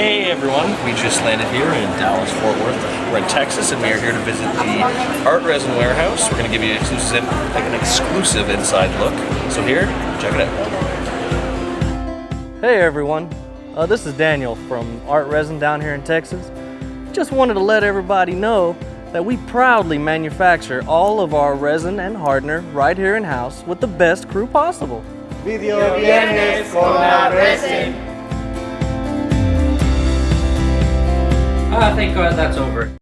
Hey everyone, we just landed here in Dallas, Fort Worth. We're in Texas and we are here to visit the Art Resin Warehouse. We're going to give you an exclusive, like an exclusive inside look. So here, check it out. Hey everyone, uh, this is Daniel from Art Resin down here in Texas. Just wanted to let everybody know that we proudly manufacture all of our resin and hardener right here in house with the best crew possible. Video viernes con la resin. Ah, thank God that's over.